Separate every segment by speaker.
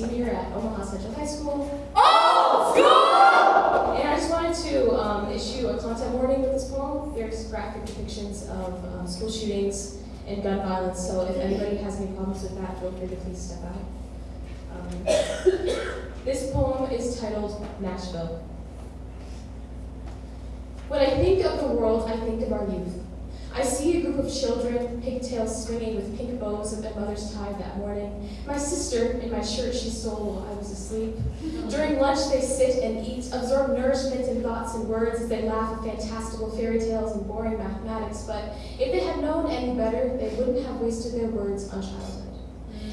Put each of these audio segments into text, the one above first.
Speaker 1: senior at Omaha Central High School.
Speaker 2: Oh, school!
Speaker 1: And I just wanted to um, issue a content warning with this poem. There's graphic depictions of um, school shootings and gun violence, so if anybody has any problems with that, feel free to please step out. Um, this poem is titled Nashville. When I think of the world, I think of our youth. I see a group of children, pigtails swinging with pink bows that their mothers tied that morning. My sister, in my shirt she stole while I was asleep. During lunch, they sit and eat, absorb nourishment in thoughts and words as they laugh at fantastical fairy tales and boring mathematics. But if they had known any better, they wouldn't have wasted their words on childhood.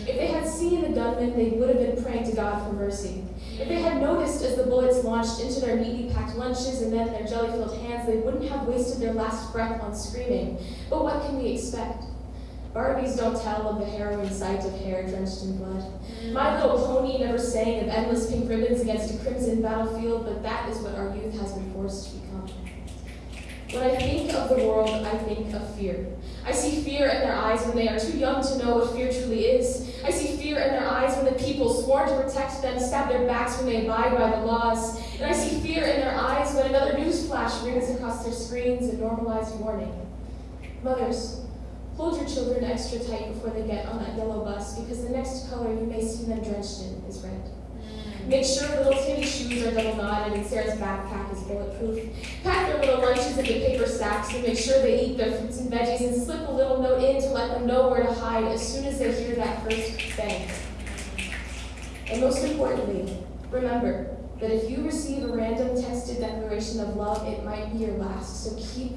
Speaker 1: If they had seen the gunman, they would have been praying to God for mercy. If they had noticed as the bullets launched into their neatly packed lunches and then their jelly-filled hands, they wouldn't have wasted their last breath on screaming. But what can we expect? Barbies don't tell of the harrowing sight of hair drenched in blood. My Little Pony never sang of endless pink ribbons against a crimson battlefield, but that is what our youth has been forced to become. When I think of the world, I think of fear. I see fear in their eyes when they are too young to know what fear truly is. I see fear in their eyes sworn to protect them stab their backs when they abide by the laws. And I see fear in their eyes when another news flash rings across their screens a normalized warning. Mothers, hold your children extra tight before they get on that yellow bus because the next color you may see them drenched in is red. Mm. Make sure little Timmy shoes are double knotted and Sarah's backpack is bulletproof. Pack their little lunches into paper sacks and make sure they eat their fruits and veggies and slip a little note in to let them know where to hide as soon as they hear that first bang. And most importantly, remember that if you receive a random tested declaration of love, it might be your last, so keep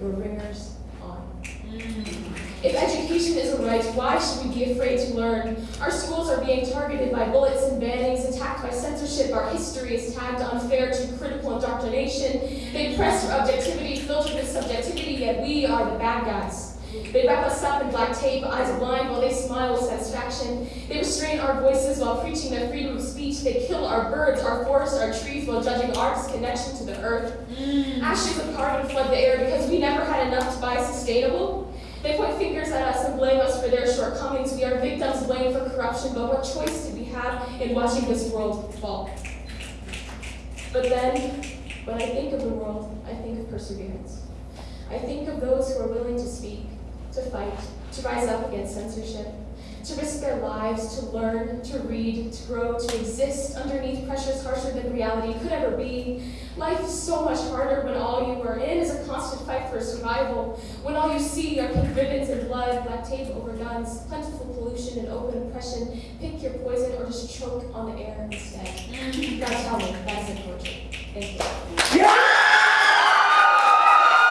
Speaker 1: your ringers on. Mm. If education is a right, why should we be afraid to learn? Our schools are being targeted by bullets and bannings, attacked by censorship. Our history is tagged unfair to critical indoctrination. They press for objectivity, filter with subjectivity, yet we are the bad guys. They wrap us up in black tape, eyes blind while they smile with satisfaction. They restrain our voices while preaching their freedom of speech. They kill our birds, our forests, our trees while judging our connection to the earth. Mm. Ashes of carbon flood the air because we never had enough to buy sustainable. They point fingers at us and blame us for their shortcomings. We are victims blamed for corruption, but what choice do we have in watching this world fall? But then, when I think of the world, I think of perseverance. I think of those who are willing to speak, to fight, to rise up against censorship, to risk their lives, to learn, to read, to grow, to exist underneath pressures harsher than reality could ever be. Life is so much harder when all you are in is a constant fight for survival, when all you see are pink ribbons and blood, black tape over guns, plentiful pollution and open oppression. Pick your poison or just choke on the air instead. Now tell me, that isn't torture.